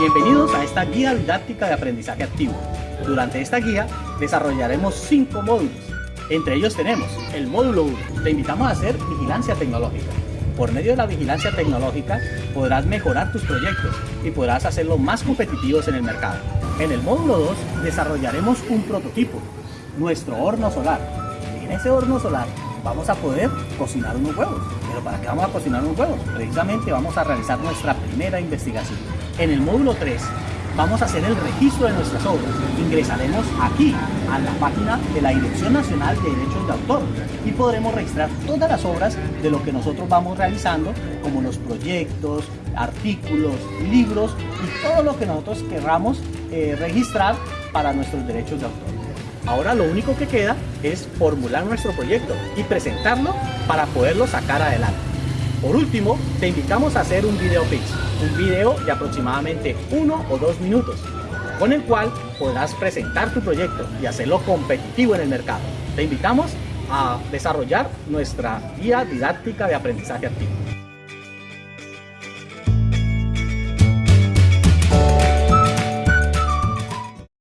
Bienvenidos a esta guía didáctica de aprendizaje activo. Durante esta guía desarrollaremos cinco módulos. Entre ellos tenemos el módulo 1. Te invitamos a hacer vigilancia tecnológica. Por medio de la vigilancia tecnológica podrás mejorar tus proyectos y podrás hacerlos más competitivos en el mercado. En el módulo 2 desarrollaremos un prototipo, nuestro horno solar. En ese horno solar vamos a poder cocinar unos huevos. ¿Pero para qué vamos a cocinar unos huevos? Precisamente vamos a realizar nuestra primera investigación. En el módulo 3 vamos a hacer el registro de nuestras obras. Ingresaremos aquí, a la página de la Dirección Nacional de Derechos de Autor y podremos registrar todas las obras de lo que nosotros vamos realizando, como los proyectos, artículos, libros y todo lo que nosotros querramos eh, registrar para nuestros derechos de autor. Ahora lo único que queda es formular nuestro proyecto y presentarlo para poderlo sacar adelante. Por último, te invitamos a hacer un video pitch, un video de aproximadamente uno o dos minutos, con el cual podrás presentar tu proyecto y hacerlo competitivo en el mercado. Te invitamos a desarrollar nuestra guía didáctica de aprendizaje activo.